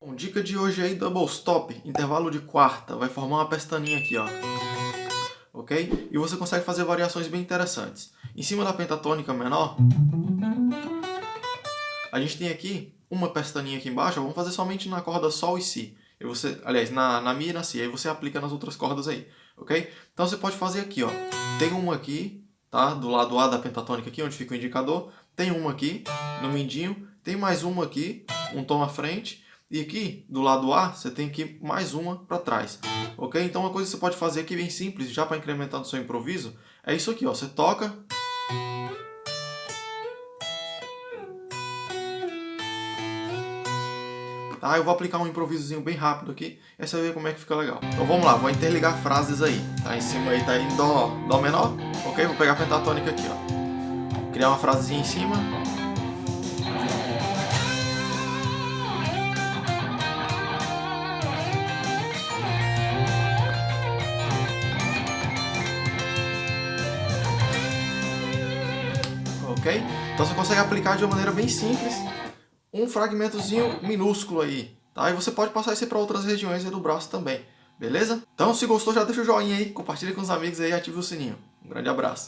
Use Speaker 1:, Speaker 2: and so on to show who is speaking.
Speaker 1: Bom, dica de hoje aí, double stop, intervalo de quarta, vai formar uma pestaninha aqui, ó. Ok? E você consegue fazer variações bem interessantes. Em cima da pentatônica menor, a gente tem aqui uma pestaninha aqui embaixo, vamos fazer somente na corda Sol e Si. E você, aliás, na, na Mi e na Si, aí você aplica nas outras cordas aí, ok? Então você pode fazer aqui, ó. Tem uma aqui, tá? Do lado A da pentatônica aqui, onde fica o indicador. Tem uma aqui, no mindinho. Tem mais uma aqui, um tom à frente. E aqui, do lado A, você tem aqui mais uma para trás. Ok? Então uma coisa que você pode fazer aqui bem simples, já para incrementar no seu improviso, é isso aqui, ó. Você toca... Tá, eu vou aplicar um improvisozinho bem rápido aqui, e você ver como é que fica legal. Então vamos lá, vou interligar frases aí. Tá em cima aí, tá em Dó, Dó menor, ok? Vou pegar a pentatônica aqui, ó. Criar uma frasezinha em cima, Então você consegue aplicar de uma maneira bem simples um fragmentozinho minúsculo aí, tá? E você pode passar isso para outras regiões do braço também, beleza? Então se gostou já deixa o joinha aí, compartilha com os amigos aí e ative o sininho. Um grande abraço!